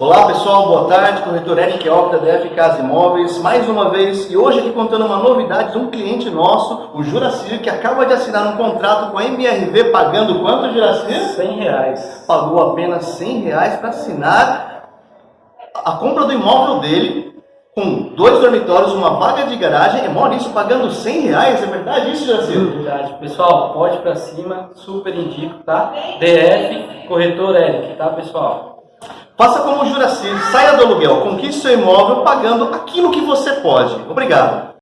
Olá pessoal, boa tarde, corretor Eric Octa, DF Casa Imóveis, mais uma vez, e hoje aqui contando uma novidade de um cliente nosso, o Juracir, que acaba de assinar um contrato com a MRV pagando quanto, Juracir? 100 reais. Pagou apenas 100 reais para assinar a compra do imóvel dele, com dois dormitórios, uma vaga de garagem, e Maurício pagando 100 reais, é verdade isso, Juracir? Verdade. Pessoal, pode pra cima, super indico, tá? DF, corretor Eric, tá pessoal? Faça como o Juracir, saia do aluguel, conquiste seu imóvel pagando aquilo que você pode. Obrigado.